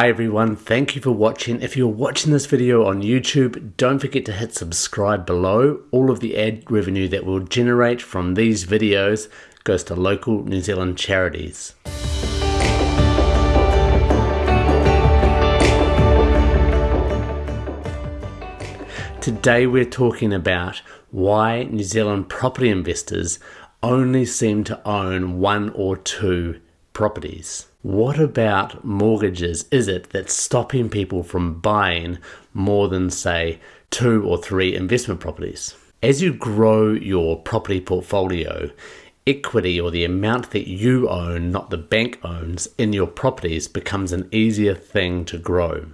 Hi everyone, thank you for watching. If you're watching this video on YouTube, don't forget to hit subscribe below. All of the ad revenue that we'll generate from these videos goes to local New Zealand charities. Today we're talking about why New Zealand property investors only seem to own one or two properties. What about mortgages is it that's stopping people from buying more than, say, two or three investment properties? As you grow your property portfolio, equity or the amount that you own, not the bank owns, in your properties becomes an easier thing to grow.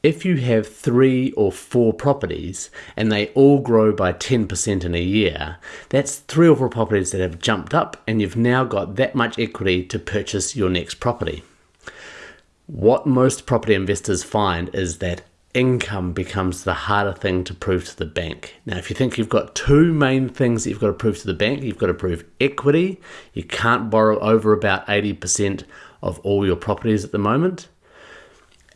If you have three or four properties and they all grow by 10% in a year, that's three or four properties that have jumped up and you've now got that much equity to purchase your next property. What most property investors find is that income becomes the harder thing to prove to the bank. Now, if you think you've got two main things that you've got to prove to the bank, you've got to prove equity. You can't borrow over about 80% of all your properties at the moment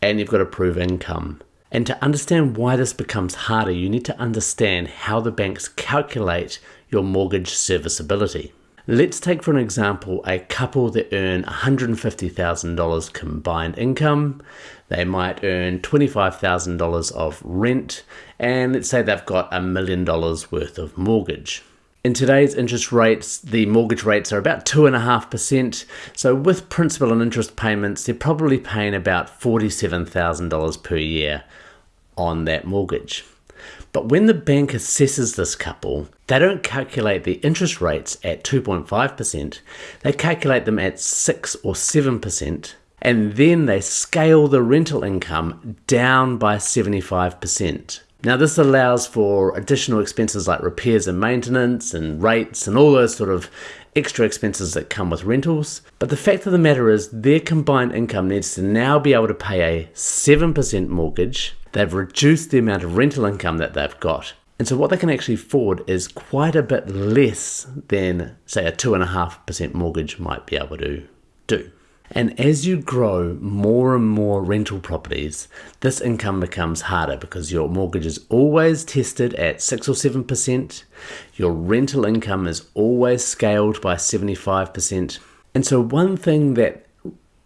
and you've got to prove income. And to understand why this becomes harder, you need to understand how the banks calculate your mortgage serviceability. Let's take for an example a couple that earn $150,000 combined income. They might earn $25,000 of rent, and let's say they've got a million dollars worth of mortgage. In today's interest rates, the mortgage rates are about 2.5%. So, with principal and interest payments, they're probably paying about $47,000 per year on that mortgage. But when the bank assesses this couple, they don't calculate the interest rates at 2.5%, they calculate them at 6 or 7%, and then they scale the rental income down by 75%. Now this allows for additional expenses like repairs and maintenance and rates and all those sort of extra expenses that come with rentals. But the fact of the matter is their combined income needs to now be able to pay a 7% mortgage. They've reduced the amount of rental income that they've got. And so what they can actually afford is quite a bit less than say a 2.5% mortgage might be able to do. And as you grow more and more rental properties, this income becomes harder because your mortgage is always tested at 6 or 7%, your rental income is always scaled by 75%. And so, one thing that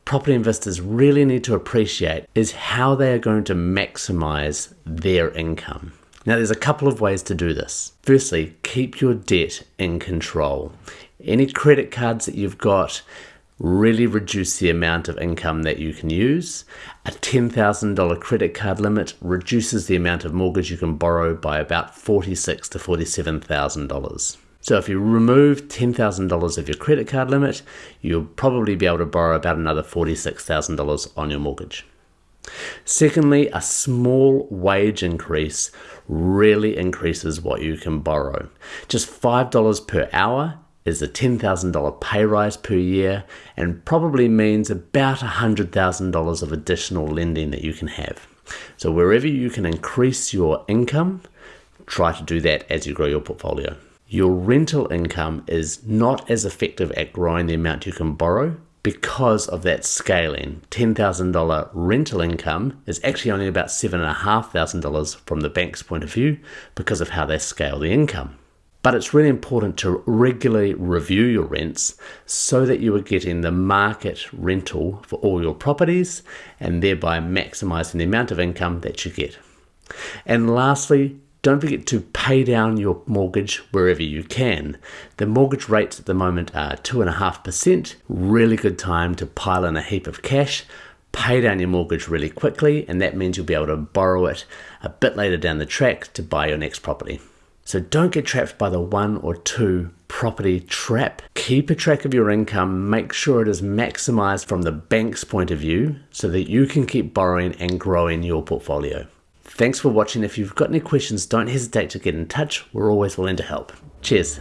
property investors really need to appreciate is how they are going to maximize their income. Now, there's a couple of ways to do this. Firstly, keep your debt in control. Any credit cards that you've got, really reduce the amount of income that you can use. A $10,000 credit card limit reduces the amount of mortgage you can borrow by about $46,000 to $47,000. So if you remove $10,000 of your credit card limit, you'll probably be able to borrow about another $46,000 on your mortgage. Secondly, a small wage increase really increases what you can borrow. Just $5 per hour is a $10,000 pay rise per year and probably means about $100,000 of additional lending that you can have. So, wherever you can increase your income, try to do that as you grow your portfolio. Your rental income is not as effective at growing the amount you can borrow because of that scaling. $10,000 rental income is actually only about $7,500 from the bank's point of view because of how they scale the income. But it's really important to regularly review your rents so that you are getting the market rental for all your properties and thereby maximizing the amount of income that you get. And lastly, don't forget to pay down your mortgage wherever you can. The mortgage rates at the moment are 2.5%. Really good time to pile in a heap of cash, pay down your mortgage really quickly, and that means you'll be able to borrow it a bit later down the track to buy your next property. So don't get trapped by the one or two property trap. Keep a track of your income, make sure it is maximized from the bank's point of view so that you can keep borrowing and growing your portfolio. Thanks for watching. If you've got any questions, don't hesitate to get in touch. We're always willing to help. Cheers.